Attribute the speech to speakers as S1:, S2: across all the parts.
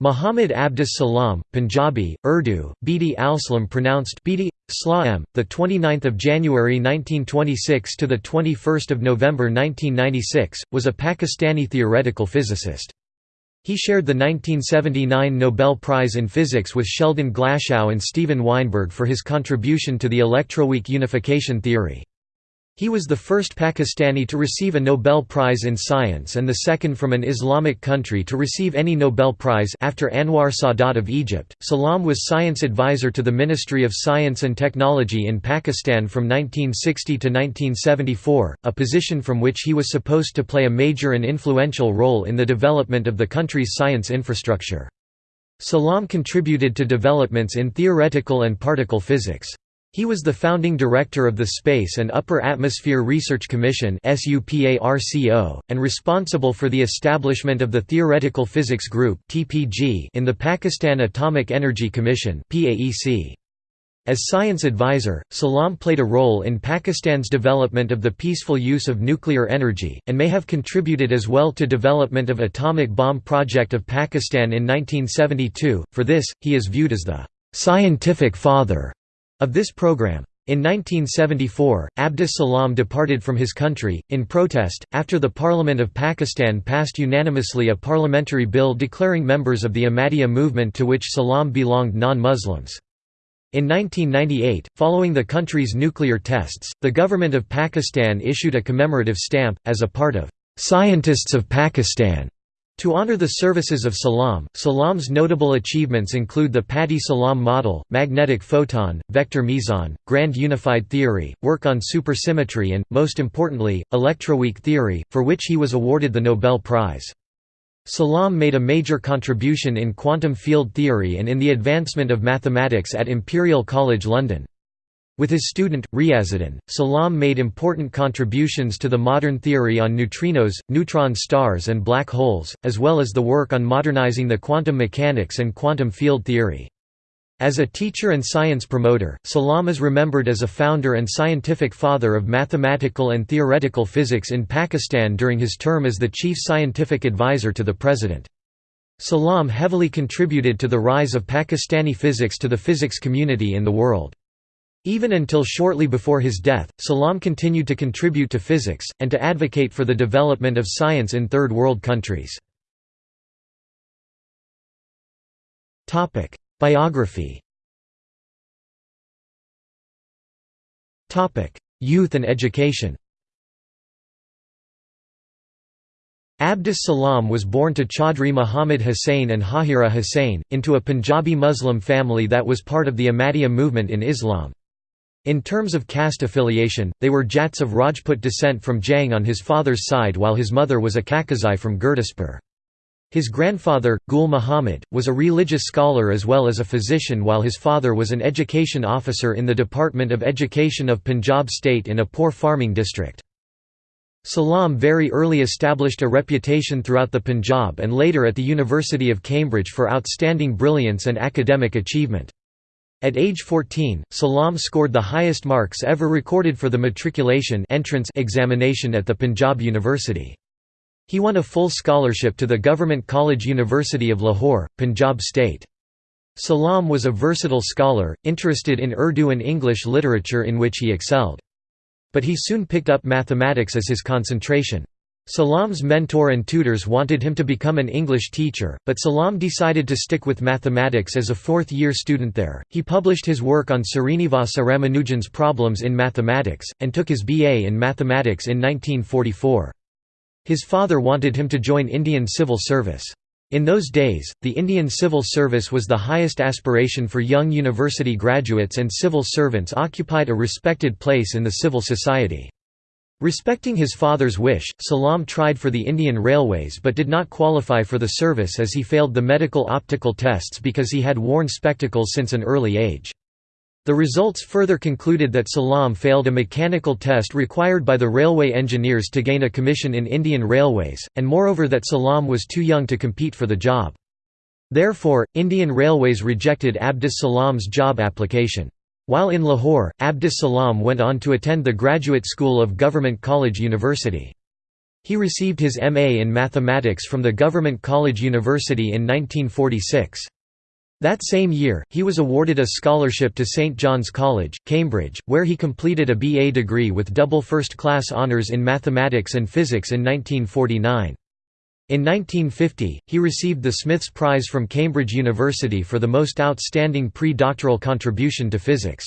S1: Muhammad Abdus Salam, Punjabi, Urdu, Bidi al-Salam pronounced Bidi Slaam, the 29th of January 1926 to the 21st of November 1996, was a Pakistani theoretical physicist. He shared the 1979 Nobel Prize in Physics with Sheldon Glashow and Steven Weinberg for his contribution to the electroweak unification theory. He was the first Pakistani to receive a Nobel Prize in Science and the second from an Islamic country to receive any Nobel Prize after Anwar Sadat of Egypt. Salam was science advisor to the Ministry of Science and Technology in Pakistan from 1960 to 1974, a position from which he was supposed to play a major and influential role in the development of the country's science infrastructure. Salam contributed to developments in theoretical and particle physics. He was the founding director of the Space and Upper Atmosphere Research Commission and responsible for the establishment of the Theoretical Physics Group in the Pakistan Atomic Energy Commission As science advisor, Salam played a role in Pakistan's development of the peaceful use of nuclear energy, and may have contributed as well to development of atomic bomb project of Pakistan in 1972. For this, he is viewed as the scientific father of this program. In 1974, Abdus Salam departed from his country, in protest, after the Parliament of Pakistan passed unanimously a parliamentary bill declaring members of the Ahmadiyya movement to which Salam belonged non-Muslims. In 1998, following the country's nuclear tests, the government of Pakistan issued a commemorative stamp, as a part of "'Scientists of Pakistan' To honor the services of Salam, Salam's notable achievements include the Pati-Salam model, magnetic photon, vector meson, grand unified theory, work on supersymmetry and, most importantly, electroweak theory, for which he was awarded the Nobel Prize. Salam made a major contribution in quantum field theory and in the advancement of mathematics at Imperial College London. With his student, Riazuddin, Salam made important contributions to the modern theory on neutrinos, neutron stars and black holes, as well as the work on modernizing the quantum mechanics and quantum field theory. As a teacher and science promoter, Salam is remembered as a founder and scientific father of mathematical and theoretical physics in Pakistan during his term as the chief scientific advisor to the president. Salam heavily contributed to the rise of Pakistani physics to the physics community in the world. Even until shortly before his death, Salam continued to contribute to physics, and to advocate for the development of science in Third World countries. Biography Youth and education Abdus Salam was born to Chaudhry Muhammad Hussain and Hajira Hussain, into a Punjabi Muslim family that was part of the Ahmadiyya movement in Islam. In terms of caste affiliation, they were Jats of Rajput descent from Jhang on his father's side while his mother was a Kakazai from Gurdaspur. His grandfather, Gul Muhammad, was a religious scholar as well as a physician while his father was an education officer in the Department of Education of Punjab state in a poor farming district. Salam very early established a reputation throughout the Punjab and later at the University of Cambridge for outstanding brilliance and academic achievement. At age 14, Salam scored the highest marks ever recorded for the matriculation entrance examination at the Punjab University. He won a full scholarship to the Government College University of Lahore, Punjab state. Salam was a versatile scholar, interested in Urdu and English literature in which he excelled. But he soon picked up mathematics as his concentration. Salam's mentor and tutors wanted him to become an English teacher, but Salam decided to stick with mathematics as a fourth-year student there. He published his work on Srinivasa Ramanujan's problems in mathematics, and took his BA in mathematics in 1944. His father wanted him to join Indian civil service. In those days, the Indian civil service was the highest aspiration for young university graduates and civil servants occupied a respected place in the civil society. Respecting his father's wish, Salam tried for the Indian Railways but did not qualify for the service as he failed the medical optical tests because he had worn spectacles since an early age. The results further concluded that Salam failed a mechanical test required by the railway engineers to gain a commission in Indian Railways, and moreover that Salam was too young to compete for the job. Therefore, Indian Railways rejected Abdus Salam's job application. While in Lahore, Abdus Salam went on to attend the Graduate School of Government College University. He received his M.A. in mathematics from the Government College University in 1946. That same year, he was awarded a scholarship to St John's College, Cambridge, where he completed a BA degree with double first-class honours in mathematics and physics in 1949. In 1950, he received the Smiths Prize from Cambridge University for the most outstanding pre-doctoral contribution to physics.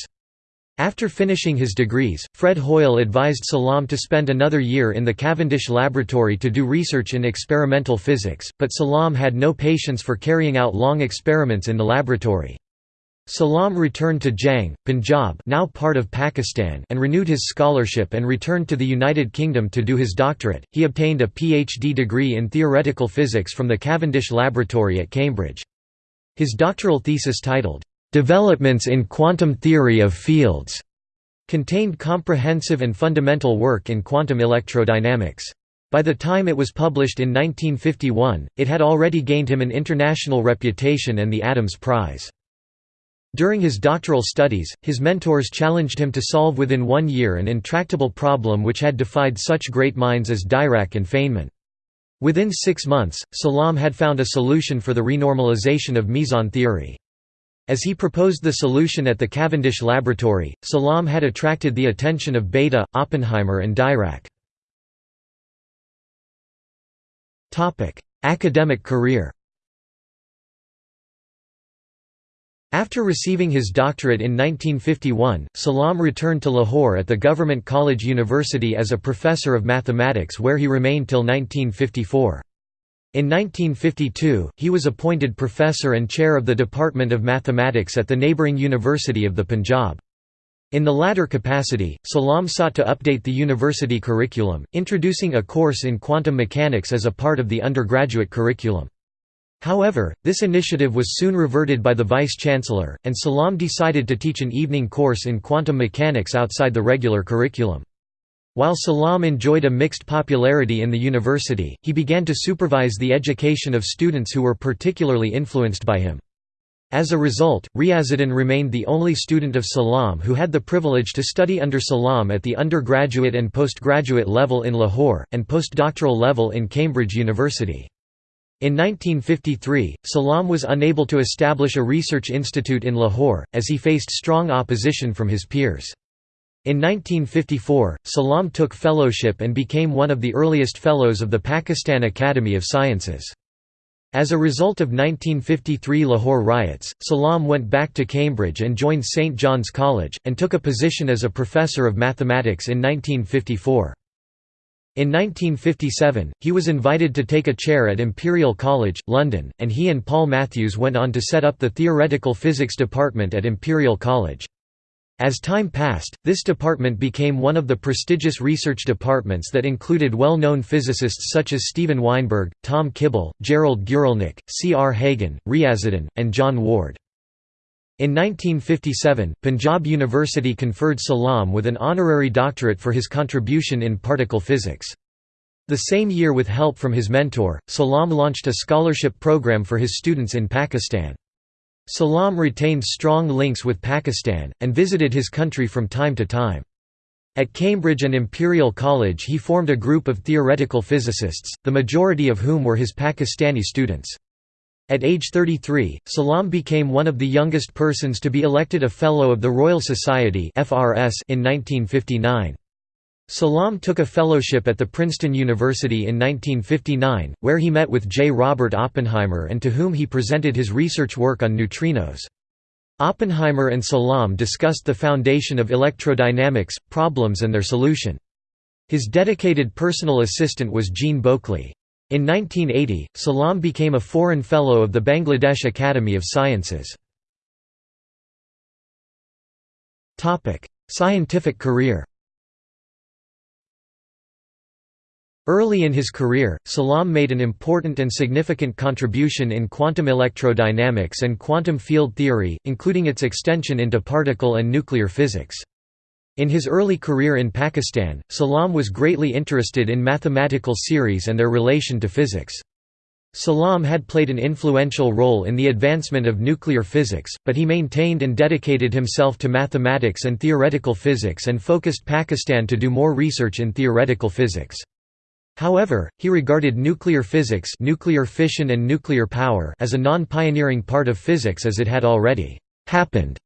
S1: After finishing his degrees, Fred Hoyle advised Salam to spend another year in the Cavendish Laboratory to do research in experimental physics, but Salam had no patience for carrying out long experiments in the laboratory. Salam returned to Jhang, Punjab now part of Pakistan and renewed his scholarship and returned to the United Kingdom to do his doctorate. He obtained a PhD degree in theoretical physics from the Cavendish Laboratory at Cambridge. His doctoral thesis titled, "'Developments in Quantum Theory of Fields' contained comprehensive and fundamental work in quantum electrodynamics. By the time it was published in 1951, it had already gained him an international reputation and the Adams Prize. During his doctoral studies, his mentors challenged him to solve within one year an intractable problem which had defied such great minds as Dirac and Feynman. Within six months, Salam had found a solution for the renormalization of meson theory. As he proposed the solution at the Cavendish Laboratory, Salam had attracted the attention of Bethe, Oppenheimer and Dirac. Academic career After receiving his doctorate in 1951, Salam returned to Lahore at the Government College University as a professor of mathematics where he remained till 1954. In 1952, he was appointed professor and chair of the Department of Mathematics at the neighbouring University of the Punjab. In the latter capacity, Salam sought to update the university curriculum, introducing a course in quantum mechanics as a part of the undergraduate curriculum. However, this initiative was soon reverted by the vice-chancellor, and Salam decided to teach an evening course in quantum mechanics outside the regular curriculum. While Salam enjoyed a mixed popularity in the university, he began to supervise the education of students who were particularly influenced by him. As a result, Riazuddin remained the only student of Salam who had the privilege to study under Salam at the undergraduate and postgraduate level in Lahore, and postdoctoral level in Cambridge University. In 1953, Salam was unable to establish a research institute in Lahore, as he faced strong opposition from his peers. In 1954, Salam took fellowship and became one of the earliest fellows of the Pakistan Academy of Sciences. As a result of 1953 Lahore riots, Salam went back to Cambridge and joined St John's College, and took a position as a professor of mathematics in 1954. In 1957, he was invited to take a chair at Imperial College, London, and he and Paul Matthews went on to set up the Theoretical Physics Department at Imperial College. As time passed, this department became one of the prestigious research departments that included well-known physicists such as Steven Weinberg, Tom Kibble, Gerald Guralnick, C. R. Hagen, Riazuddin, and John Ward. In 1957, Punjab University conferred Salam with an honorary doctorate for his contribution in particle physics. The same year with help from his mentor, Salam launched a scholarship program for his students in Pakistan. Salam retained strong links with Pakistan, and visited his country from time to time. At Cambridge and Imperial College he formed a group of theoretical physicists, the majority of whom were his Pakistani students. At age 33, Salam became one of the youngest persons to be elected a Fellow of the Royal Society in 1959. Salam took a fellowship at the Princeton University in 1959, where he met with J. Robert Oppenheimer and to whom he presented his research work on neutrinos. Oppenheimer and Salam discussed the foundation of electrodynamics, problems and their solution. His dedicated personal assistant was Jean Beauclerk. In 1980, Salam became a Foreign Fellow of the Bangladesh Academy of Sciences. Scientific career Early in his career, Salam made an important and significant contribution in quantum electrodynamics and quantum field theory, including its extension into particle and nuclear physics. In his early career in Pakistan, Salam was greatly interested in mathematical series and their relation to physics. Salam had played an influential role in the advancement of nuclear physics, but he maintained and dedicated himself to mathematics and theoretical physics and focused Pakistan to do more research in theoretical physics. However, he regarded nuclear physics nuclear fission and nuclear power as a non-pioneering part of physics as it had already «happened».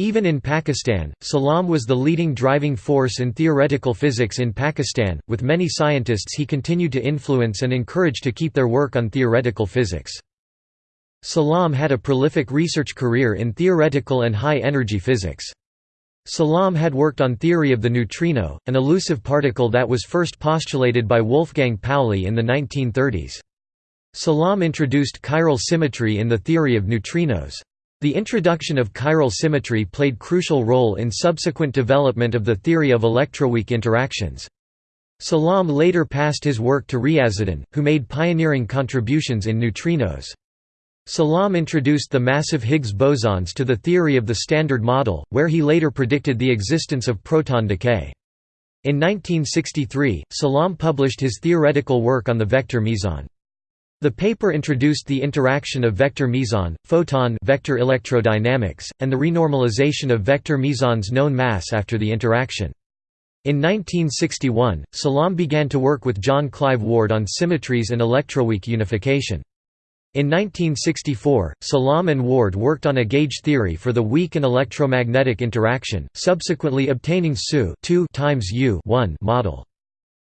S1: Even in Pakistan, Salam was the leading driving force in theoretical physics in Pakistan, with many scientists he continued to influence and encourage to keep their work on theoretical physics. Salam had a prolific research career in theoretical and high-energy physics. Salam had worked on theory of the neutrino, an elusive particle that was first postulated by Wolfgang Pauli in the 1930s. Salam introduced chiral symmetry in the theory of neutrinos. The introduction of chiral symmetry played crucial role in subsequent development of the theory of electroweak interactions. Salam later passed his work to Riazuddin, who made pioneering contributions in neutrinos. Salam introduced the massive Higgs bosons to the theory of the Standard Model, where he later predicted the existence of proton decay. In 1963, Salam published his theoretical work on the vector meson. The paper introduced the interaction of vector meson, photon vector electrodynamics, and the renormalization of vector meson's known mass after the interaction. In 1961, Salam began to work with John Clive Ward on symmetries and electroweak unification. In 1964, Salam and Ward worked on a gauge theory for the weak and electromagnetic interaction, subsequently obtaining SU 2 times U 1 model.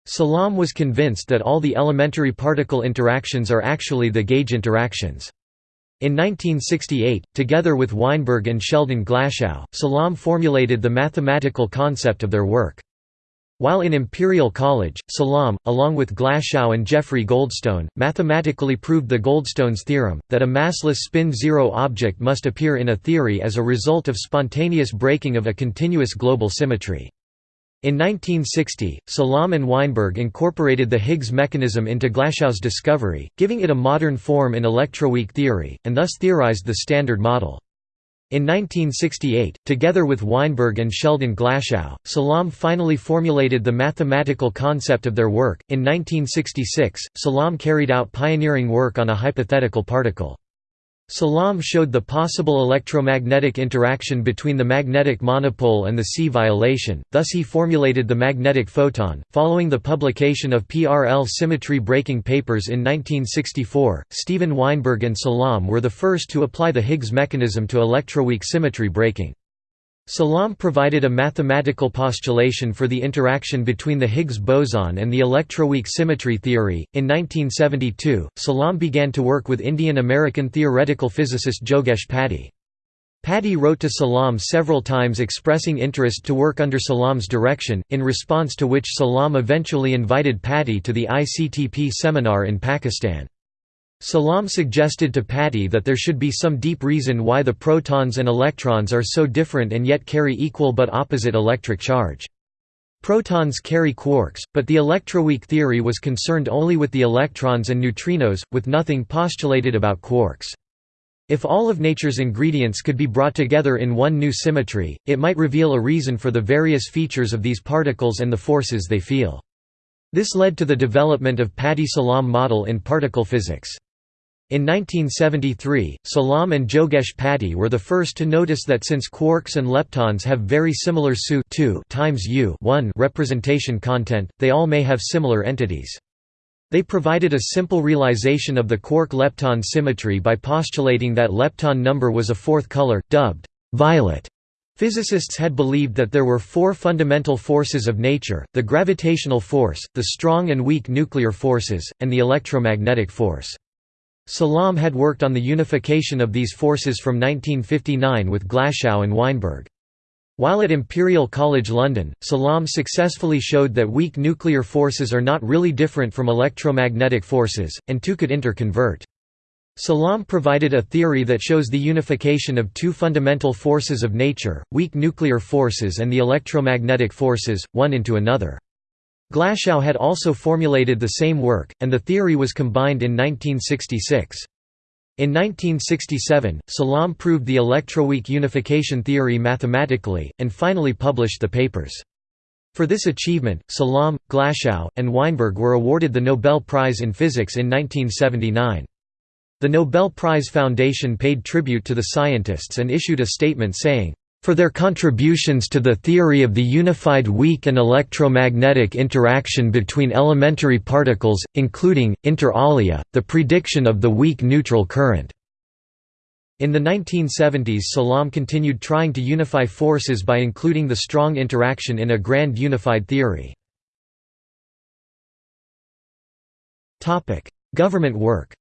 S1: Salam was convinced that all the elementary particle interactions are actually the gauge interactions. In 1968, together with Weinberg and Sheldon Glashow, Salam formulated the mathematical concept of their work. While in Imperial College, Salam, along with Glashow and Jeffrey Goldstone, mathematically proved the Goldstone's theorem, that a massless spin-zero object must appear in a theory as a result of spontaneous breaking of a continuous global symmetry. In 1960, Salam and Weinberg incorporated the Higgs mechanism into Glashow's discovery, giving it a modern form in electroweak theory, and thus theorized the Standard Model. In 1968, together with Weinberg and Sheldon Glashow, Salam finally formulated the mathematical concept of their work. In 1966, Salam carried out pioneering work on a hypothetical particle. Salam showed the possible electromagnetic interaction between the magnetic monopole and the C violation, thus he formulated the magnetic photon. Following the publication of PRL symmetry breaking papers in 1964, Steven Weinberg and Salam were the first to apply the Higgs mechanism to electroweak symmetry breaking. Salam provided a mathematical postulation for the interaction between the Higgs boson and the electroweak symmetry theory. In 1972, Salam began to work with Indian American theoretical physicist Jogesh Pati. Pati wrote to Salam several times expressing interest to work under Salam's direction, in response to which Salam eventually invited Pati to the ICTP seminar in Pakistan. Salam suggested to Pati that there should be some deep reason why the protons and electrons are so different and yet carry equal but opposite electric charge. Protons carry quarks, but the electroweak theory was concerned only with the electrons and neutrinos, with nothing postulated about quarks. If all of nature's ingredients could be brought together in one new symmetry, it might reveal a reason for the various features of these particles and the forces they feel. This led to the development of Pati-Salam model in particle physics. In 1973, Salam and Jogesh Pati were the first to notice that since quarks and leptons have very similar SU times U representation content, they all may have similar entities. They provided a simple realization of the quark-lepton symmetry by postulating that lepton number was a fourth color, dubbed violet. Physicists had believed that there were four fundamental forces of nature, the gravitational force, the strong and weak nuclear forces, and the electromagnetic force. Salam had worked on the unification of these forces from 1959 with Glashow and Weinberg. While at Imperial College London, Salam successfully showed that weak nuclear forces are not really different from electromagnetic forces, and two could interconvert. Salam provided a theory that shows the unification of two fundamental forces of nature, weak nuclear forces and the electromagnetic forces, one into another. Glashow had also formulated the same work, and the theory was combined in 1966. In 1967, Salam proved the electroweak unification theory mathematically, and finally published the papers. For this achievement, Salam, Glashow, and Weinberg were awarded the Nobel Prize in Physics in 1979. The Nobel Prize Foundation paid tribute to the scientists and issued a statement saying, for their contributions to the theory of the unified weak and electromagnetic interaction between elementary particles, including, inter alia, the prediction of the weak neutral current. In the 1970s Salam continued trying to unify forces by including the strong interaction in a grand unified theory. Government work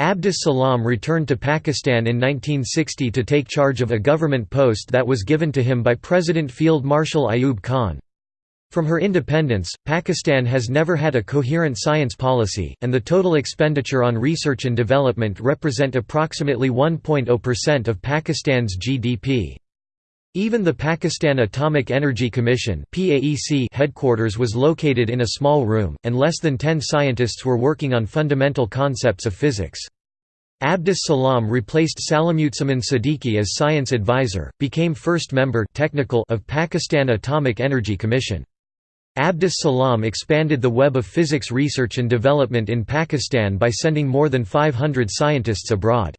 S1: Abdus Salam returned to Pakistan in 1960 to take charge of a government post that was given to him by President Field Marshal Ayub Khan. From her independence, Pakistan has never had a coherent science policy, and the total expenditure on research and development represent approximately 1.0% of Pakistan's GDP. Even the Pakistan Atomic Energy Commission headquarters was located in a small room, and less than 10 scientists were working on fundamental concepts of physics. Abdus Salam replaced Salimuzzaman Siddiqui as science advisor, became first member technical of Pakistan Atomic Energy Commission. Abdus Salam expanded the web of physics research and development in Pakistan by sending more than 500 scientists abroad.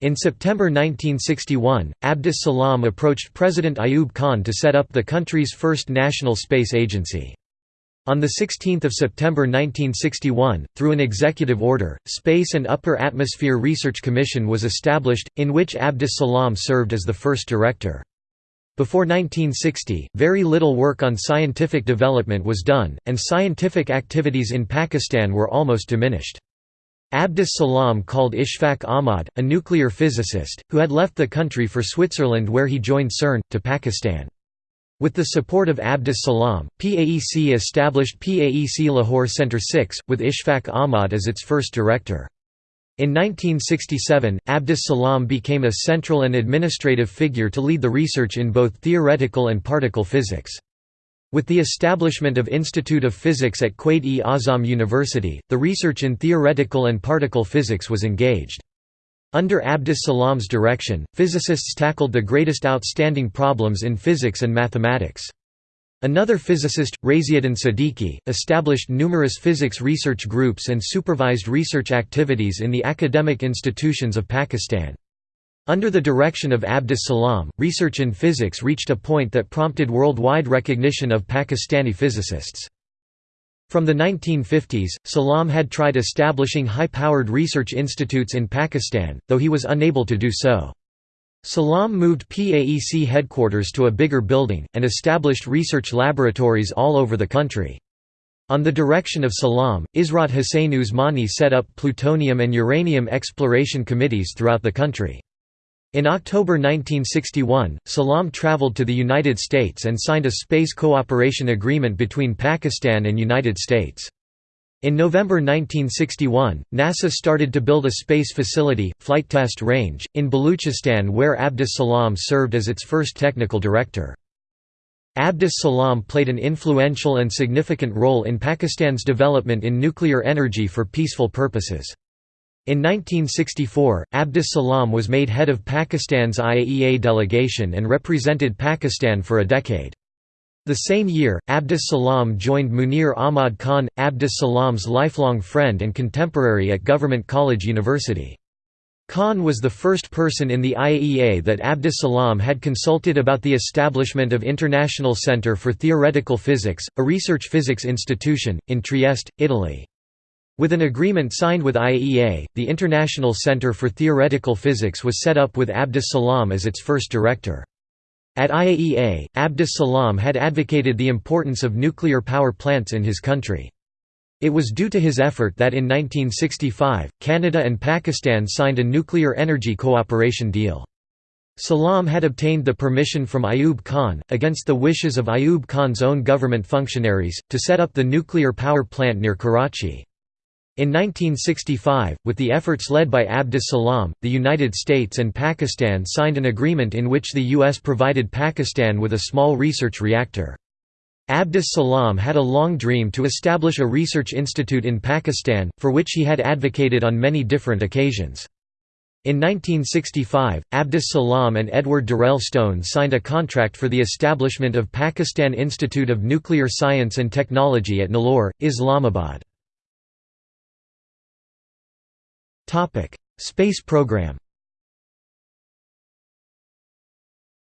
S1: In September 1961, Abdus Salam approached President Ayub Khan to set up the country's first national space agency. On 16 September 1961, through an executive order, Space and Upper Atmosphere Research Commission was established, in which Abdus Salam served as the first director. Before 1960, very little work on scientific development was done, and scientific activities in Pakistan were almost diminished. Abdus Salam called Ishfaq Ahmad, a nuclear physicist, who had left the country for Switzerland where he joined CERN, to Pakistan. With the support of Abdus Salam, PAEC established PAEC Lahore Centre 6, with Ishfaq Ahmad as its first director. In 1967, Abdus Salam became a central and administrative figure to lead the research in both theoretical and particle physics. With the establishment of Institute of Physics at Quaid-e-Azam University, the research in theoretical and particle physics was engaged. Under Abdus Salam's direction, physicists tackled the greatest outstanding problems in physics and mathematics. Another physicist, Raziuddin Siddiqui, established numerous physics research groups and supervised research activities in the academic institutions of Pakistan. Under the direction of Abdus Salam, research in physics reached a point that prompted worldwide recognition of Pakistani physicists. From the 1950s, Salam had tried establishing high-powered research institutes in Pakistan, though he was unable to do so. Salam moved PAEC headquarters to a bigger building, and established research laboratories all over the country. On the direction of Salam, Ishrat Hussain Usmani set up plutonium and uranium exploration committees throughout the country. In October 1961, Salam traveled to the United States and signed a space cooperation agreement between Pakistan and United States. In November 1961, NASA started to build a space facility, Flight Test Range, in Baluchistan where Abdus Salam served as its first technical director. Abdus Salam played an influential and significant role in Pakistan's development in nuclear energy for peaceful purposes. In 1964, Abdus Salam was made head of Pakistan's IAEA delegation and represented Pakistan for a decade. The same year, Abdus Salam joined Munir Ahmad Khan, Abdus Salam's lifelong friend and contemporary at Government College University. Khan was the first person in the IAEA that Abdus Salam had consulted about the establishment of International Center for Theoretical Physics, a research physics institution, in Trieste, Italy. With an agreement signed with IAEA, the International Center for Theoretical Physics was set up with Abdus Salam as its first director. At IAEA, Abdus Salam had advocated the importance of nuclear power plants in his country. It was due to his effort that in 1965, Canada and Pakistan signed a nuclear energy cooperation deal. Salam had obtained the permission from Ayub Khan, against the wishes of Ayub Khan's own government functionaries, to set up the nuclear power plant near Karachi. In 1965, with the efforts led by Abdus Salam, the United States and Pakistan signed an agreement in which the U.S. provided Pakistan with a small research reactor. Abdus Salam had a long dream to establish a research institute in Pakistan, for which he had advocated on many different occasions. In 1965, Abdus Salam and Edward Durrell Stone signed a contract for the establishment of Pakistan Institute of Nuclear Science and Technology at Nilore, Islamabad. Topic: Space program.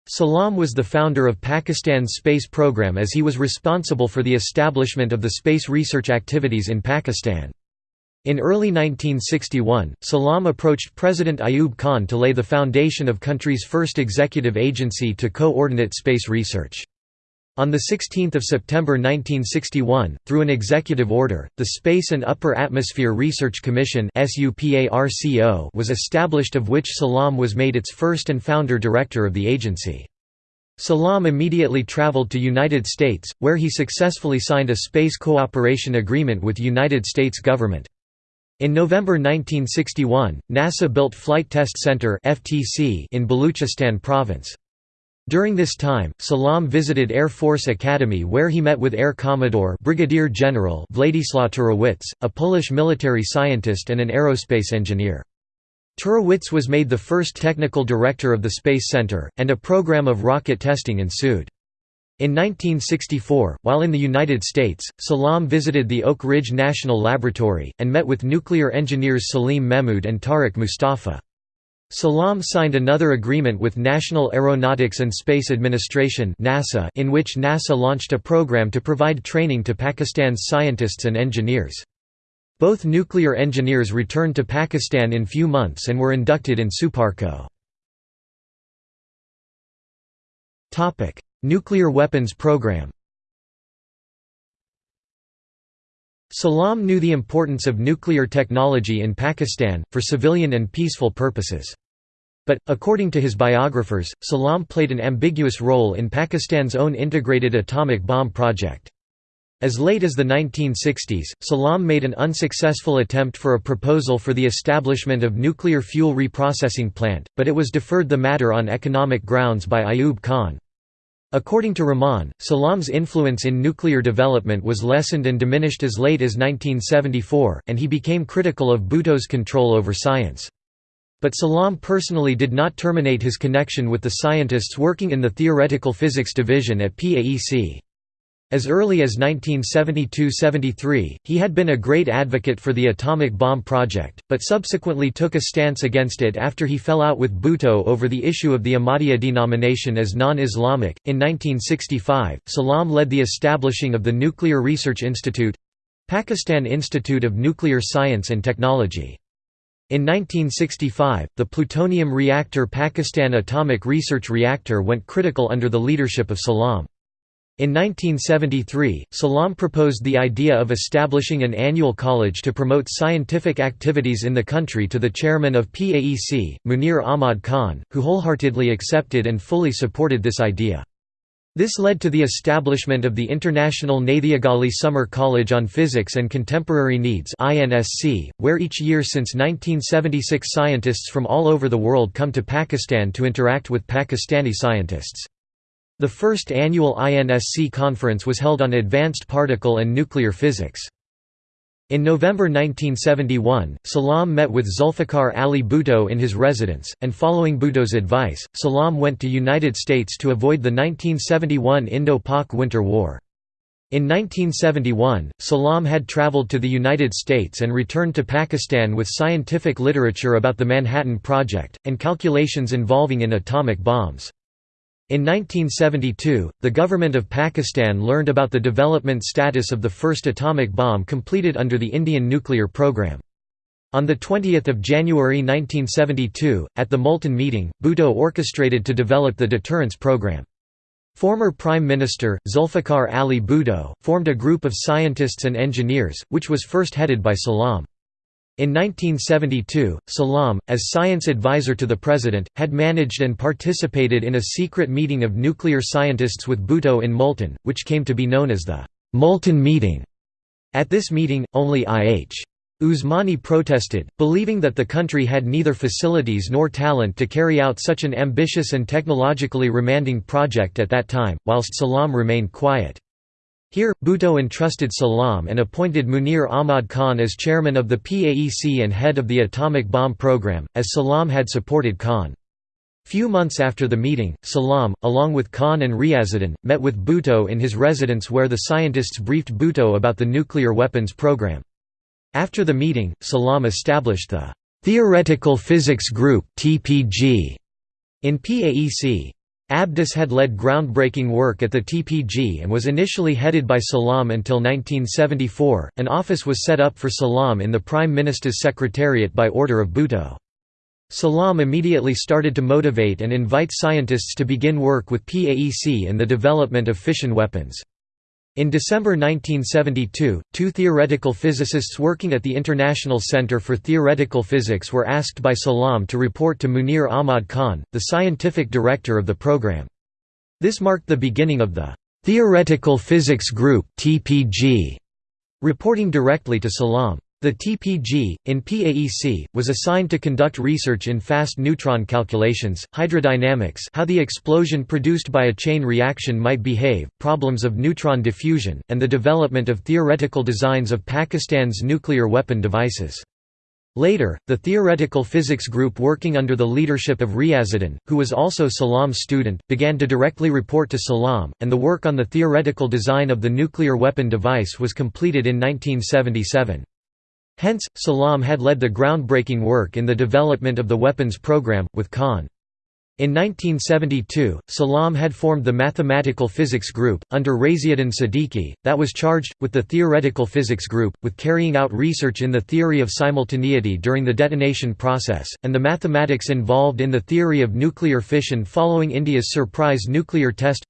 S1: Salam was the founder of Pakistan's space program as he was responsible for the establishment of the space research activities in Pakistan. In early 1961, Salam approached President Ayub Khan to lay the foundation of country's first executive agency to coordinate space research. On 16 September 1961, through an executive order, the Space and Upper Atmosphere Research Commission was established of which Salam was made its first and founder director of the agency. Salam immediately traveled to United States, where he successfully signed a space cooperation agreement with United States government. In November 1961, NASA built Flight Test Center in Baluchistan province. During this time, Salam visited Air Force Academy where he met with Air Commodore Brigadier General Władysław Turowicz, a Polish military scientist and an aerospace engineer. Turowicz was made the first technical director of the Space Center, and a program of rocket testing ensued. In 1964, while in the United States, Salam visited the Oak Ridge National Laboratory, and met with nuclear engineers Salim Mehmood and Tariq Mustafa. Salam signed another agreement with National Aeronautics and Space Administration (NASA), in which NASA launched a program to provide training to Pakistan's scientists and engineers. Both nuclear engineers returned to Pakistan in few months and were inducted in Suparco. Topic: Nuclear weapons program. Salam knew the importance of nuclear technology in Pakistan, for civilian and peaceful purposes. But, according to his biographers, Salam played an ambiguous role in Pakistan's own integrated atomic bomb project. As late as the 1960s, Salam made an unsuccessful attempt for a proposal for the establishment of nuclear fuel reprocessing plant, but it was deferred the matter on economic grounds by Ayub Khan. According to Rahman, Salam's influence in nuclear development was lessened and diminished as late as 1974, and he became critical of Bhutto's control over science. But Salam personally did not terminate his connection with the scientists working in the Theoretical Physics Division at PAEC. As early as 1972–73, he had been a great advocate for the atomic bomb project, but subsequently took a stance against it after he fell out with Bhutto over the issue of the Ahmadiyya denomination as non-Islamic. In 1965, Salam led the establishing of the Nuclear Research Institute—Pakistan Institute of Nuclear Science and Technology. In 1965, the plutonium reactor Pakistan Atomic Research Reactor went critical under the leadership of Salam. In 1973, Salam proposed the idea of establishing an annual college to promote scientific activities in the country to the chairman of PAEC, Munir Ahmad Khan, who wholeheartedly accepted and fully supported this idea. This led to the establishment of the International Nathiagali Summer College on Physics and Contemporary Needs where each year since 1976 scientists from all over the world come to Pakistan to interact with Pakistani scientists. The first annual INSC conference was held on advanced particle and nuclear physics. In November 1971, Salam met with Zulfikar Ali Bhutto in his residence, and following Bhutto's advice, Salam went to United States to avoid the 1971 Indo-Pak Winter War. In 1971, Salam had traveled to the United States and returned to Pakistan with scientific literature about the Manhattan Project, and calculations involving in atomic bombs. In 1972, the government of Pakistan learned about the development status of the first atomic bomb completed under the Indian nuclear program. On 20 January 1972, at the Multan meeting, Bhutto orchestrated to develop the deterrence program. Former Prime Minister, Zulfikar Ali Bhutto, formed a group of scientists and engineers, which was first headed by Salam. In 1972, Salam, as science advisor to the president, had managed and participated in a secret meeting of nuclear scientists with Bhutto in Multan, which came to be known as the Multan Meeting. At this meeting, only I.H. Usmani protested, believing that the country had neither facilities nor talent to carry out such an ambitious and technologically remanding project at that time, whilst Salam remained quiet. Here, Bhutto entrusted Salam and appointed Munir Ahmad Khan as chairman of the PAEC and head of the atomic bomb program, as Salam had supported Khan. Few months after the meeting, Salam, along with Khan and Riazuddin, met with Bhutto in his residence where the scientists briefed Bhutto about the nuclear weapons program. After the meeting, Salam established the Theoretical Physics Group in PAEC. Abdus had led groundbreaking work at the TPG and was initially headed by Salam until 1974. An office was set up for Salam in the Prime Minister's Secretariat by order of Bhutto. Salam immediately started to motivate and invite scientists to begin work with PAEC in the development of fission weapons. In December 1972, two theoretical physicists working at the International Center for Theoretical Physics were asked by Salam to report to Munir Ahmad Khan, the scientific director of the program. This marked the beginning of the Theoretical Physics Group reporting directly to Salam. The TPG, in PAEC, was assigned to conduct research in fast neutron calculations, hydrodynamics how the explosion produced by a chain reaction might behave, problems of neutron diffusion, and the development of theoretical designs of Pakistan's nuclear weapon devices. Later, the theoretical physics group working under the leadership of Riazuddin, who was also Salam's student, began to directly report to Salam, and the work on the theoretical design of the nuclear weapon device was completed in 1977. Hence, Salam had led the groundbreaking work in the development of the weapons program, with Khan. In 1972, Salam had formed the Mathematical Physics Group, under Raziuddin Siddiqui, that was charged, with the Theoretical Physics Group, with carrying out research in the theory of simultaneity during the detonation process, and the mathematics involved in the theory of nuclear fission following India's surprise nuclear test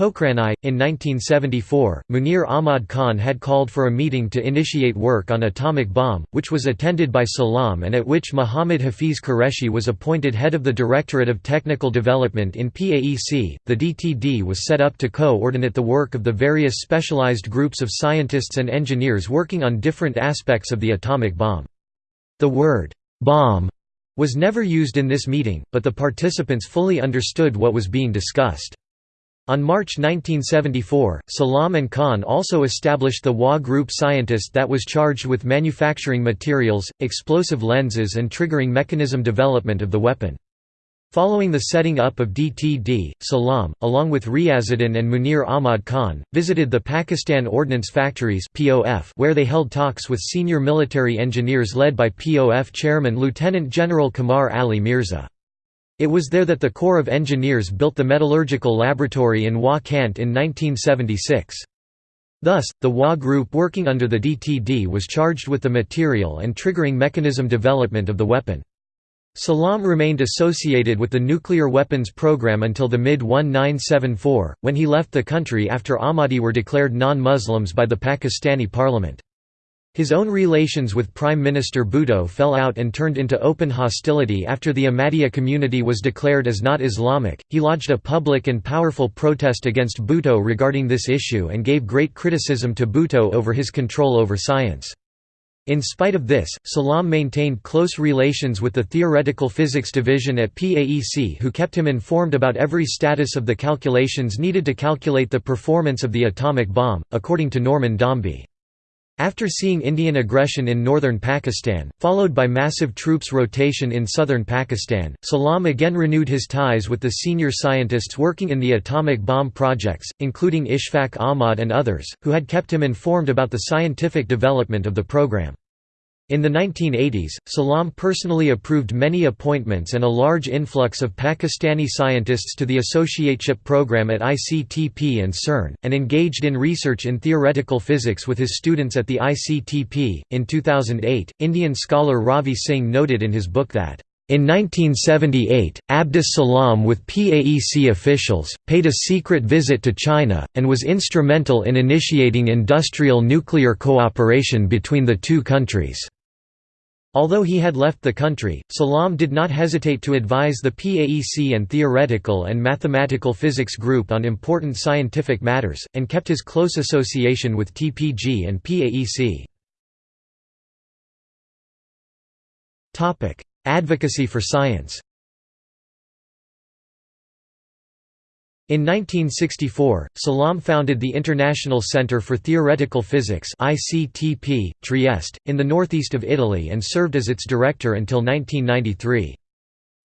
S1: In 1974, Munir Ahmad Khan had called for a meeting to initiate work on atomic bomb, which was attended by Salam and at which Muhammad Hafiz Qureshi was appointed head of the Directorate of Technical Development in PAEC. The DTD was set up to coordinate the work of the various specialized groups of scientists and engineers working on different aspects of the atomic bomb. The word bomb was never used in this meeting, but the participants fully understood what was being discussed. On March 1974, Salam and Khan also established the WA Group scientist that was charged with manufacturing materials, explosive lenses and triggering mechanism development of the weapon. Following the setting up of DTD, Salam, along with Riazuddin and Munir Ahmad Khan, visited the Pakistan Ordnance Factories where they held talks with senior military engineers led by POF chairman Lieutenant General Qamar Ali Mirza. It was there that the Corps of Engineers built the metallurgical laboratory in Wah Cantt in 1976. Thus, the WA group working under the DTD was charged with the material and triggering mechanism development of the weapon. Salam remained associated with the nuclear weapons program until the mid-1974, when he left the country after Ahmadi were declared non-Muslims by the Pakistani parliament. His own relations with Prime Minister Bhutto fell out and turned into open hostility after the Ahmadiyya community was declared as not Islamic. He lodged a public and powerful protest against Bhutto regarding this issue and gave great criticism to Bhutto over his control over science. In spite of this, Salam maintained close relations with the Theoretical Physics Division at PAEC who kept him informed about every status of the calculations needed to calculate the performance of the atomic bomb, according to Norman Dombey. After seeing Indian aggression in northern Pakistan, followed by massive troops rotation in southern Pakistan, Salam again renewed his ties with the senior scientists working in the atomic bomb projects, including Ishfaq Ahmad and others, who had kept him informed about the scientific development of the program. In the 1980s, Salam personally approved many appointments and a large influx of Pakistani scientists to the associateship program at ICTP and CERN, and engaged in research in theoretical physics with his students at the ICTP. In 2008, Indian scholar Ravi Singh noted in his book that in 1978, Abdus Salam with PAEC officials, paid a secret visit to China, and was instrumental in initiating industrial nuclear cooperation between the two countries. Although he had left the country, Salam did not hesitate to advise the PAEC and Theoretical and Mathematical Physics Group on important scientific matters, and kept his close association with TPG and PAEC. Advocacy for science In 1964, Salam founded the International Centre for Theoretical Physics ICTP, Trieste, in the northeast of Italy and served as its director until 1993.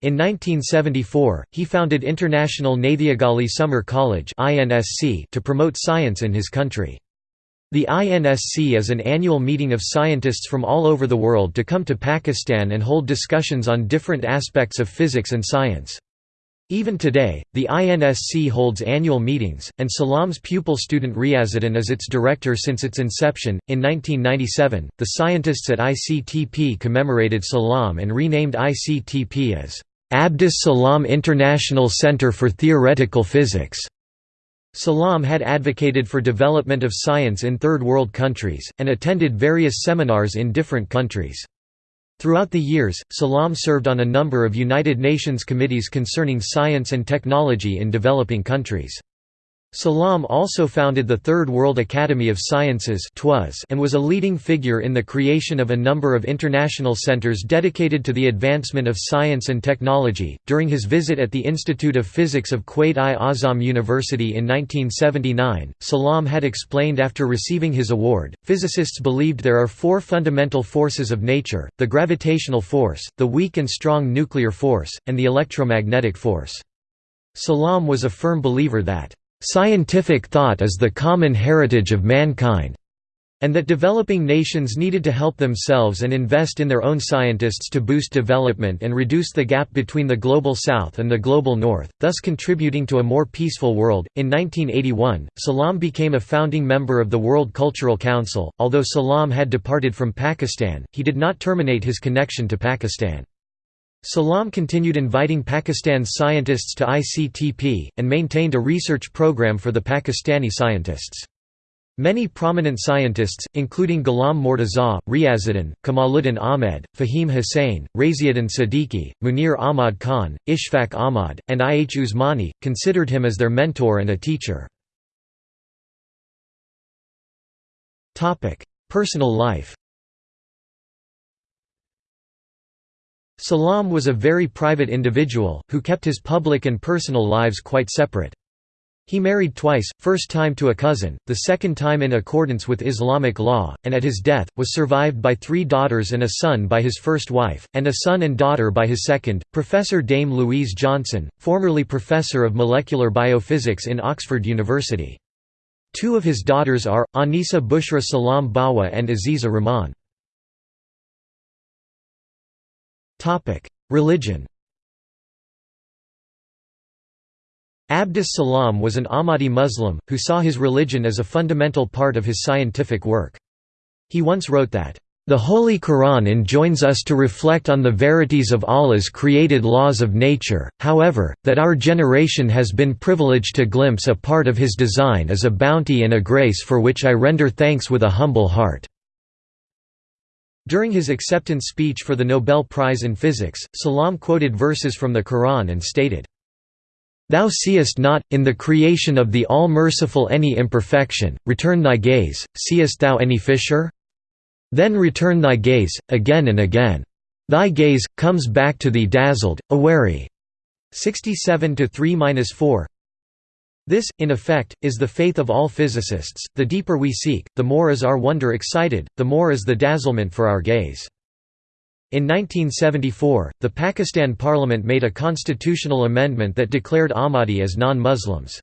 S1: In 1974, he founded International Nathiagali Summer College to promote science in his country. The INSC is an annual meeting of scientists from all over the world to come to Pakistan and hold discussions on different aspects of physics and science. Even today, the INSC holds annual meetings, and Salam's pupil student Riazuddin is its director since its inception. In 1997, the scientists at ICTP commemorated Salam and renamed ICTP as Abdus Salam International Center for Theoretical Physics. Salam had advocated for development of science in Third World countries, and attended various seminars in different countries. Throughout the years, Salam served on a number of United Nations committees concerning science and technology in developing countries. Salam also founded the Third World Academy of Sciences and was a leading figure in the creation of a number of international centers dedicated to the advancement of science and technology. During his visit at the Institute of Physics of Quaid-i-Azam University in 1979, Salam had explained after receiving his award, physicists believed there are four fundamental forces of nature, the gravitational force, the weak and strong nuclear force, and the electromagnetic force. Salam was a firm believer that Scientific thought is the common heritage of mankind and that developing nations needed to help themselves and invest in their own scientists to boost development and reduce the gap between the Global South and the Global North, thus contributing to a more peaceful world. In 1981, Salam became a founding member of the World Cultural Council. Although Salam had departed from Pakistan, he did not terminate his connection to Pakistan. Salam continued inviting Pakistan's scientists to ICTP, and maintained a research program for the Pakistani scientists. Many prominent scientists, including Ghulam Mortaza, Riazuddin, Kamaluddin Ahmed, Fahim Hussain, Raziuddin Siddiqui, Munir Ahmad Khan, Ishfaq Ahmad, and I. H. Usmani, considered him as their mentor and a teacher. Personal life Salam was a very private individual, who kept his public and personal lives quite separate. He married twice, first time to a cousin, the second time in accordance with Islamic law, and at his death, was survived by three daughters and a son by his first wife, and a son and daughter by his second, Professor Dame Louise Johnson, formerly Professor of Molecular Biophysics in Oxford University. Two of his daughters are, Anisa Bushra Salam Bawa and Aziza Rahman. Religion Abdus Salam was an Ahmadi Muslim, who saw his religion as a fundamental part of his scientific work. He once wrote that, "...the Holy Quran enjoins us to reflect on the verities of Allah's created laws of nature, however, that our generation has been privileged to glimpse a part of his design is a bounty and a grace for which I render thanks with a humble heart." During his acceptance speech for the Nobel Prize in Physics, Salam quoted verses from the Quran and stated, Thou seest not, in the creation of the All-Merciful any imperfection, return thy gaze, seest thou any fissure? Then return thy gaze, again and again. Thy gaze, comes back to thee dazzled, awary. 67 3–4 this, in effect, is the faith of all physicists, the deeper we seek, the more is our wonder excited, the more is the dazzlement for our gaze. In 1974, the Pakistan Parliament made a constitutional amendment that declared Ahmadi as non-Muslims.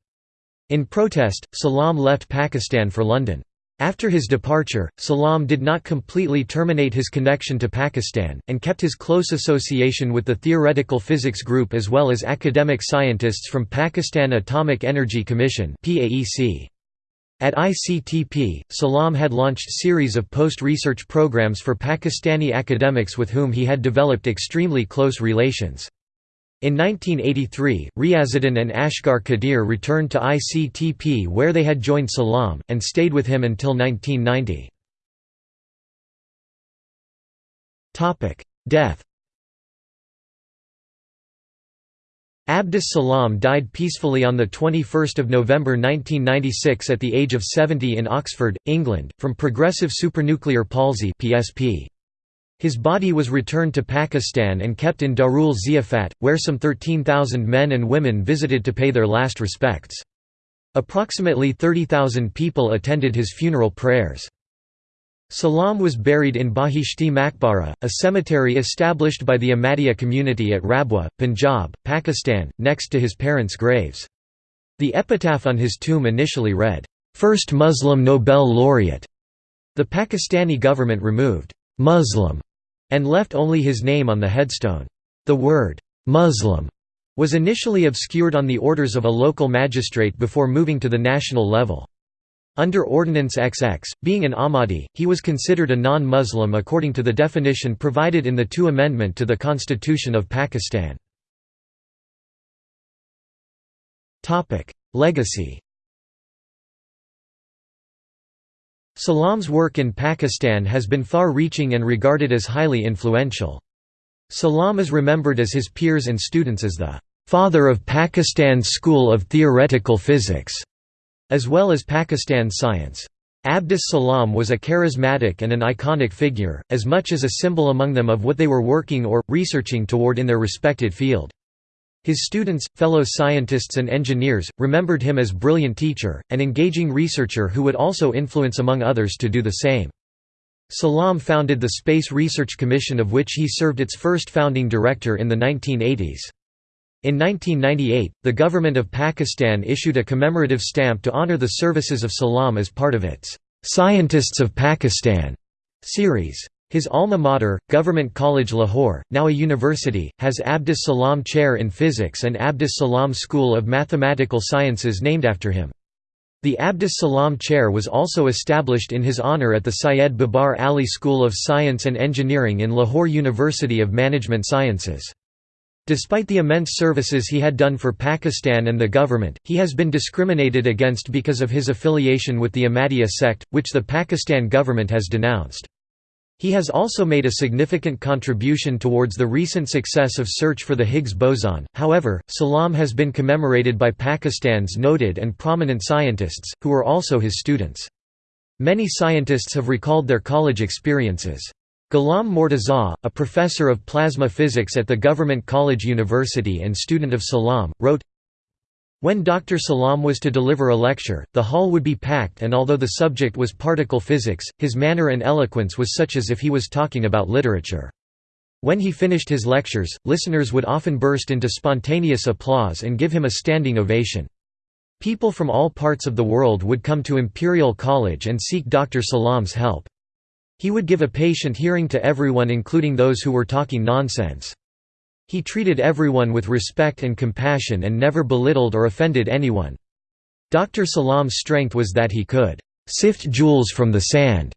S1: In protest, Salam left Pakistan for London. After his departure, Salam did not completely terminate his connection to Pakistan, and kept his close association with the Theoretical Physics Group as well as academic scientists from Pakistan Atomic Energy Commission At ICTP, Salam had launched series of post-research programs for Pakistani academics with whom he had developed extremely close relations. In 1983, Riazuddin and Asghar Qadir returned to ICTP where they had joined Salam, and stayed with him until 1990. Death Abdus Salam died peacefully on 21 November 1996 at the age of 70 in Oxford, England, from progressive supranuclear palsy PSP. His body was returned to Pakistan and kept in Darul Ziyafat, where some 13,000 men and women visited to pay their last respects. Approximately 30,000 people attended his funeral prayers. Salam was buried in Bahishti Makbara, a cemetery established by the Ahmadiyya community at Rabwa, Punjab, Pakistan, next to his parents' graves. The epitaph on his tomb initially read, First Muslim Nobel laureate". The Pakistani government removed, Muslim and left only his name on the headstone. The word, Muslim was initially obscured on the orders of a local magistrate before moving to the national level. Under Ordinance XX, being an Ahmadi, he was considered a non-Muslim according to the definition provided in the two Amendment to the Constitution of Pakistan. Legacy Salam's work in Pakistan has been far-reaching and regarded as highly influential. Salam is remembered as his peers and students as the "...father of Pakistan's school of theoretical physics", as well as Pakistan science. Abdus Salam was a charismatic and an iconic figure, as much as a symbol among them of what they were working or, researching toward in their respected field. His students, fellow scientists and engineers, remembered him as brilliant teacher, and engaging researcher who would also influence among others to do the same. Salam founded the Space Research Commission of which he served its first founding director in the 1980s. In 1998, the government of Pakistan issued a commemorative stamp to honor the services of Salam as part of its "'Scientists of Pakistan' series. His alma mater, Government College Lahore, now a university, has Abdus Salam Chair in Physics and Abdus Salam School of Mathematical Sciences named after him. The Abdus Salam Chair was also established in his honour at the Syed Babar Ali School of Science and Engineering in Lahore University of Management Sciences. Despite the immense services he had done for Pakistan and the government, he has been discriminated against because of his affiliation with the Ahmadiyya sect, which the Pakistan government has denounced. He has also made a significant contribution towards the recent success of search for the Higgs boson. However, Salam has been commemorated by Pakistan's noted and prominent scientists, who were also his students. Many scientists have recalled their college experiences. Ghulam Mortaza, a professor of plasma physics at the Government College University and student of Salam, wrote, When Dr. Salam was to deliver a lecture, the hall would be packed and although the subject was particle physics, his manner and eloquence was such as if he was talking about literature. When he finished his lectures, listeners would often burst into spontaneous applause and give him a standing ovation. People from all parts of the world would come to Imperial College and seek Dr. Salam's help. He would give a patient hearing to everyone including those who were talking nonsense. He treated everyone with respect and compassion and never belittled or offended anyone. Dr. Salam's strength was that he could sift jewels from the sand.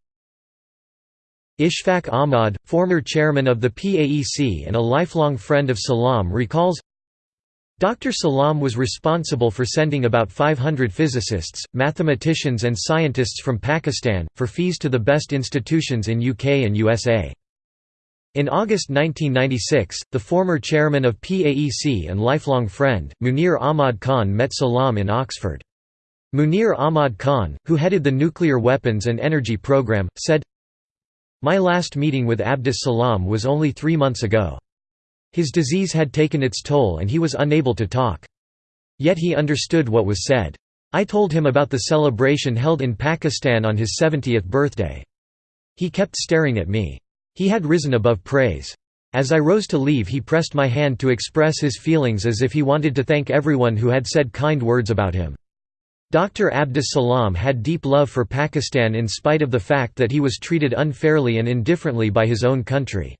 S1: Ishfaq Ahmad, former chairman of the PAEC and a lifelong friend of Salam recalls, Dr. Salam was responsible for sending about 500 physicists, mathematicians and scientists from Pakistan, for PhDs to the best institutions in UK and USA. In August 1996, the former chairman of PAEC and lifelong friend, Munir Ahmad Khan met Salam in Oxford. Munir Ahmad Khan, who headed the nuclear weapons and energy program, said, My last meeting with Abdus Salam was only three months ago. His disease had taken its toll and he was unable to talk. Yet he understood what was said. I told him about the celebration held in Pakistan on his 70th birthday. He kept staring at me. He had risen above praise. As I rose to leave he pressed my hand to express his feelings as if he wanted to thank everyone who had said kind words about him. Dr. Abdus Salam had deep love for Pakistan in spite of the fact that he was treated unfairly and indifferently by his own country.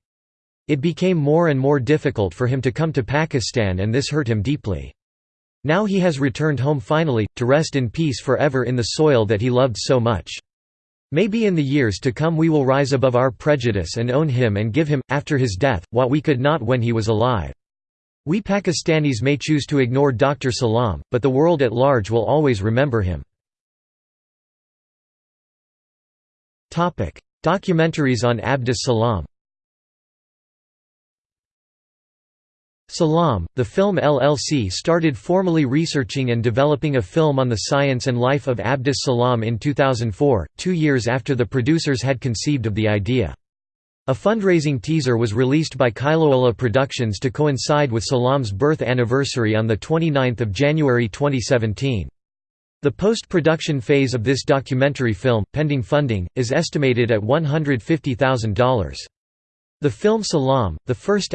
S1: It became more and more difficult for him to come to Pakistan and this hurt him deeply. Now he has returned home finally, to rest in peace forever in the soil that he loved so much. Maybe in the years to come we will rise above our prejudice and own him and give him, after his death, what we could not when he was alive. We Pakistanis may choose to ignore Dr. Salam, but the world at large will always remember him. Documentaries on Abdus Salam Salam, the film LLC started formally researching and developing a film on the science and life of Abdus Salam in 2004, two years after the producers had conceived of the idea. A fundraising teaser was released by Kailoala Productions to coincide with Salam's birth anniversary on 29 January 2017. The post-production phase of this documentary film, pending funding, is estimated at $150,000. The film Salam, the first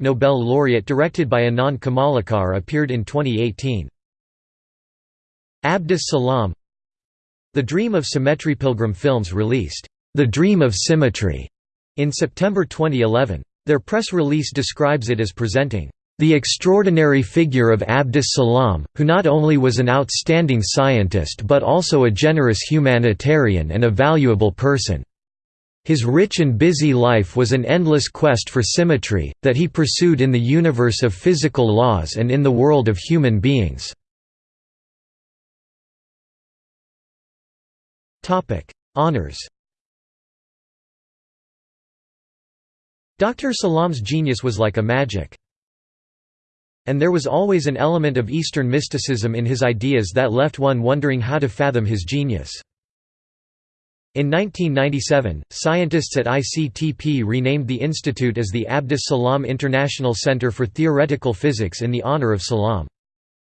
S1: Nobel laureate directed by Anand Kamalakar appeared in 2018. Abdus Salam The Dream of Symmetry Pilgrim Films released The Dream of Symmetry in September 2011. Their press release describes it as presenting the extraordinary figure of Abdus Salam, who not only was an outstanding scientist but also a generous humanitarian and a valuable person. His rich and busy life was an endless quest for symmetry, that he pursued in the universe of physical laws and in the world of human beings. Honours Dr. Salam's genius was like a magic. And there was always an element of Eastern mysticism in his ideas that left one wondering how to fathom his genius. In 1997, scientists at ICTP renamed the institute as the Abdus Salam International Center for Theoretical Physics in the honor of Salam.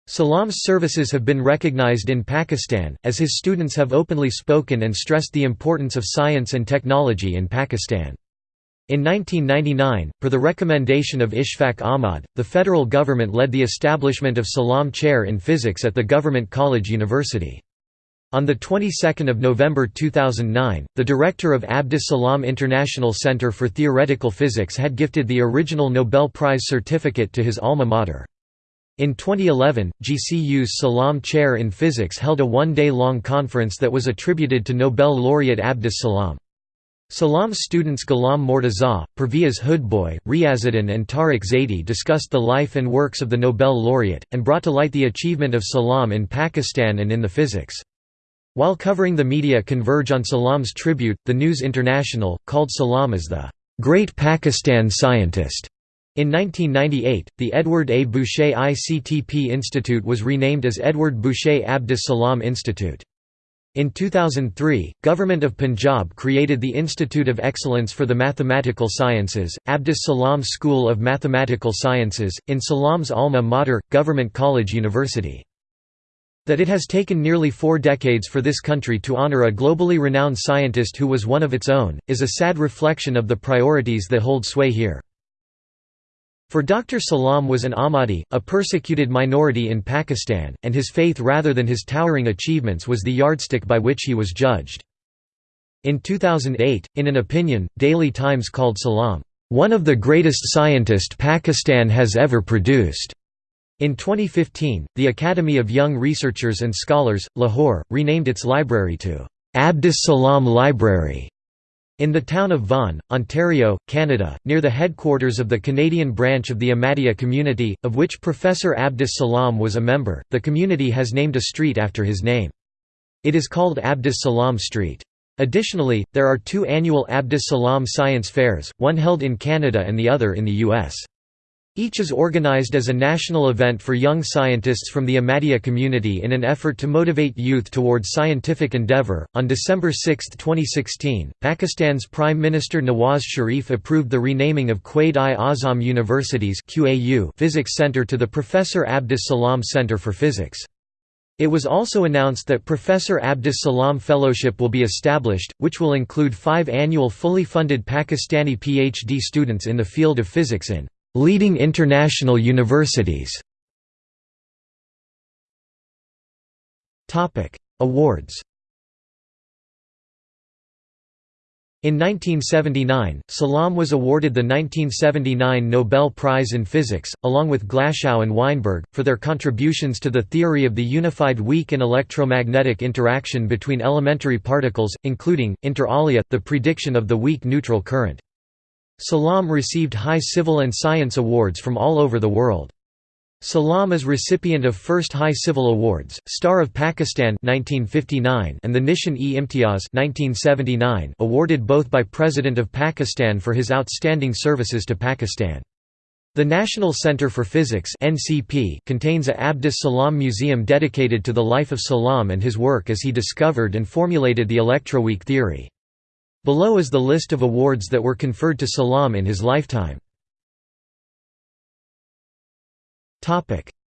S1: Salam's services have been recognized in Pakistan, as his students have openly spoken and stressed the importance of science and technology in Pakistan. In 1999, per the recommendation of Ishfaq Ahmad, the federal government led the establishment of Salam Chair in Physics at the Government College University. On the 22nd of November 2009, the director of Abdus Salam International Center for Theoretical Physics had gifted the original Nobel Prize certificate to his alma mater. In 2011, GCU's Salam Chair in Physics held a one-day-long conference that was attributed to Nobel laureate Abdus Salam. Salam's students Ghulam Mortaza, Pervez Hoodbhoy, Riazuddin and Tariq Zaidi discussed the life and works of the Nobel laureate, and brought to light the achievement of Salam in Pakistan and in the physics. While covering the media converge on Salam's tribute, the News International, called Salam as the "...great Pakistan scientist." In 1998, the Edward A. Bouchet ICTP Institute was renamed as Edward Bouchet Abdus Salam Institute. In 2003, Government of Punjab created the Institute of Excellence for the Mathematical Sciences, Abdus Salam School of Mathematical Sciences, in Salam's alma mater, Government College University. That it has taken nearly four decades for this country to honour a globally renowned scientist who was one of its own, is a sad reflection of the priorities that hold sway here. For Dr. Salam was an Ahmadi, a persecuted minority in Pakistan, and his faith rather than his towering achievements was the yardstick by which he was judged. In 2008, in an opinion, Daily Times called Salam, "...one of the greatest scientist Pakistan has ever produced." In 2015, the Academy of Young Researchers and Scholars, Lahore, renamed its library to Abdus Salam Library in the town of Vaughan, Ontario, Canada, near the headquarters of the Canadian branch of the Ahmadiyya community, of which Professor Abdus Salam was a member, the community has named a street after his name. It is called Abdus Salam Street. Additionally, there are two annual Abdus Salam science fairs, one held in Canada and the other in the U.S. Each is organized as a national event for young scientists from the Ahmadiyya community in an effort to motivate youth towards scientific endeavor. On December 6, 2016, Pakistan's Prime Minister Nawaz Sharif approved the renaming of Quaid-i-Azam University's QAU Physics Center to the Professor Abdus Salam Center for Physics. It was also announced that Professor Abdus Salam Fellowship will be established, which will include five annual fully funded Pakistani PhD students in the field of physics in Leading international universities Awards In 1979, Salam was awarded the 1979 Nobel Prize in Physics, along with Glashow and Weinberg, for their contributions to the theory of the unified weak and electromagnetic interaction between elementary particles, including, inter alia, the prediction of the weak neutral current. Salam received high civil and science awards from all over the world. Salam is recipient of first High Civil Awards, Star of Pakistan 1959 and the Nishan-e-Imtiaz 1979 awarded both by President of Pakistan for his outstanding services to Pakistan. The National Center for Physics contains a Abdus Salam Museum dedicated to the life of Salam and his work as he discovered and formulated the electroweak theory. Below is the list of awards that were conferred to Salam in his lifetime.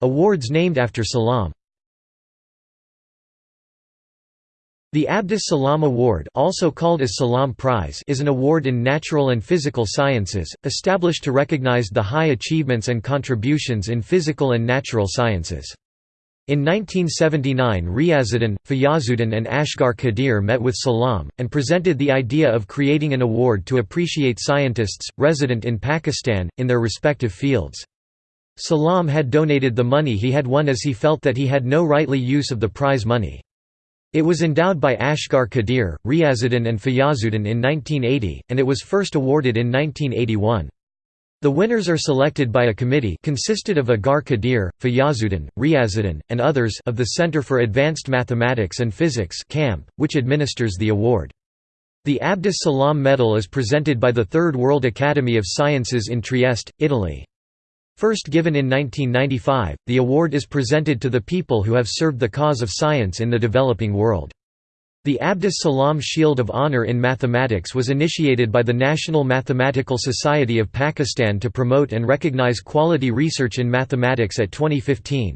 S1: Awards named after Salam The Abdus Salam Award also called as Salam Prize is an award in natural and physical sciences, established to recognize the high achievements and contributions in physical and natural sciences. In 1979 Riazuddin, Fayazuddin and Asghar Qadir met with Salam, and presented the idea of creating an award to appreciate scientists, resident in Pakistan, in their respective fields. Salam had donated the money he had won as he felt that he had no rightly use of the prize money. It was endowed by Asghar Qadir, Riazuddin and Fayazuddin in 1980, and it was first awarded in 1981. The winners are selected by a committee consisted of Asghar Qadir, Fayazuddin, Riazuddin, and others of the Center for Advanced Mathematics and Physics CAMP, which administers the award. The Abdus Salam Medal is presented by the Third World Academy of Sciences in Trieste, Italy. First given in 1995, the award is presented to the people who have served the cause of science in the developing world. The Abdus Salam Shield of Honor in Mathematics was initiated by the National Mathematical Society of Pakistan to promote and recognize quality research in mathematics at 2015.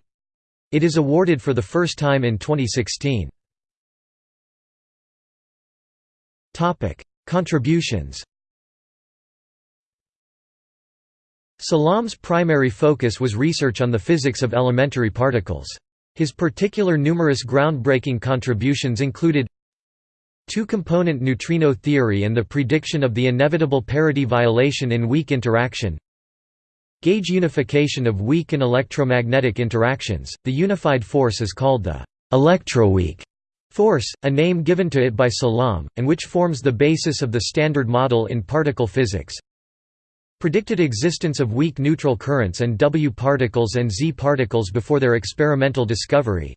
S1: It is awarded for the first time in 2016. Contributions Salam's primary focus was research on the physics of elementary particles. His particular numerous groundbreaking contributions included two-component neutrino theory and the prediction of the inevitable parity violation in weak interaction gauge unification of weak and electromagnetic interactions. The unified force is called the electroweak force, a name given to it by Salam, and which forms the basis of the Standard Model in particle physics predicted existence of weak neutral currents and W particles and Z particles before their experimental discovery.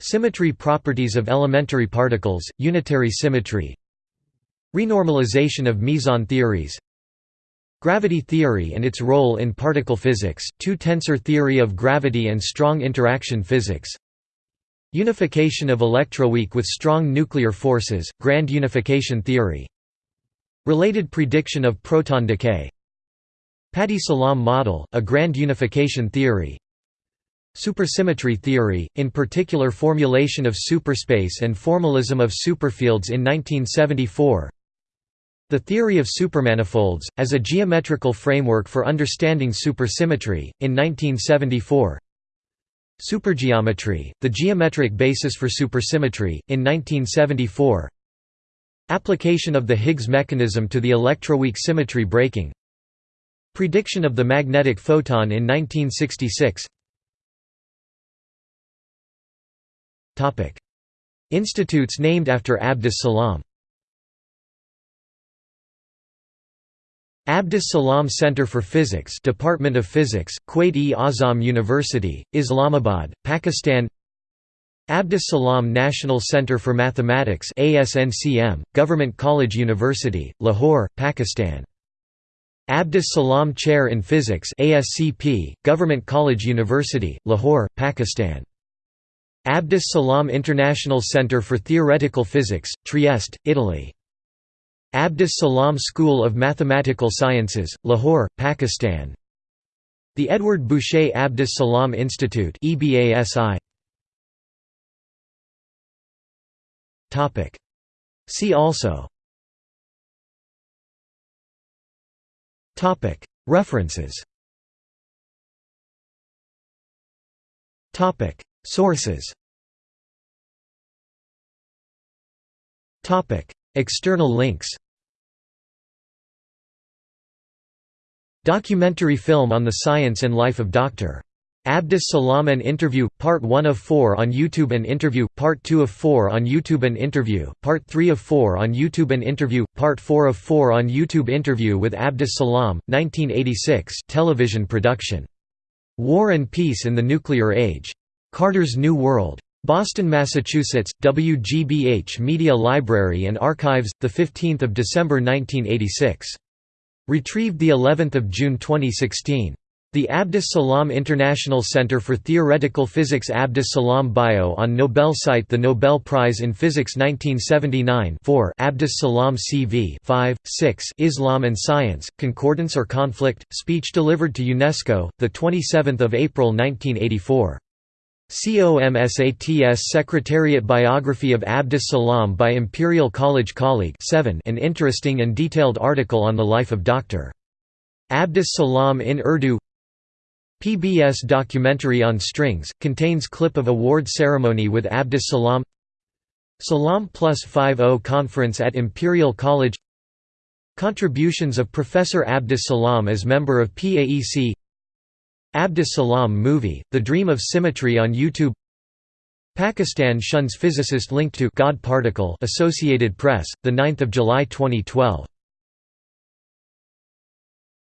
S1: Symmetry properties of elementary particles, unitary symmetry. Renormalization of meson theories. Gravity theory and its role in particle physics, two-tensor theory of gravity and strong interaction physics. Unification of electroweak with strong nuclear forces, grand unification theory. Related prediction of proton decay Pati-Salam model, a grand unification theory. Supersymmetry theory, in particular formulation of superspace and formalism of superfields in 1974 The theory of supermanifolds, as a geometrical framework for understanding supersymmetry, in 1974 Supergeometry, the geometric basis for supersymmetry, in 1974 Application of the Higgs mechanism to the electroweak symmetry breaking Prediction of the magnetic photon in 1966 Institutes named after Abdus Salam. Abdus Salam Center for Physics Department of Physics, Quaid-e-Azam University, Islamabad, Pakistan. Abdus Salam National Center for Mathematics ASNCM, Government College University, Lahore, Pakistan Abdus Salam Chair in Physics ASCP, Government College University, Lahore, Pakistan. Abdus Salam International Center for Theoretical Physics, Trieste, Italy. Abdus Salam School of Mathematical Sciences, Lahore, Pakistan. The Edward Bouchet Abdus Salam Institute EBASI. See also References. Sources. External links. Documentary film on the science and life of Dr. Abdus Salam an interview, part 1 of 4 on YouTube an interview, part 2 of 4 on YouTube an interview, part 3 of 4 on YouTube an interview, part 4 of 4 on YouTube interview with Abdus Salam, 1986 television production. War and Peace in the Nuclear Age. Carter's New World. Boston, Massachusetts, WGBH Media Library and Archives, 15 December 1986. Retrieved of June 2016. The Abdus Salam International Center for Theoretical Physics Abdus Salam Bio on Nobel site The Nobel Prize in Physics 1979 4 Abdus Salam CV 5, 6 Islam and Science, Concordance or Conflict, speech delivered to UNESCO, 27 April 1984. COMSATS Secretariat Biography of Abdus Salam by Imperial College Colleague 7 an interesting and detailed article on the life of Dr. Abdus Salam in Urdu PBS documentary on strings, contains clip of award ceremony with Abdus Salam Salam Plus 5.0 conference at Imperial College Contributions of Professor Abdus Salam as member of PAEC Abdus Salam movie, The Dream of Symmetry on YouTube Pakistan shuns physicist linked to God particle Associated Press, 9 July 2012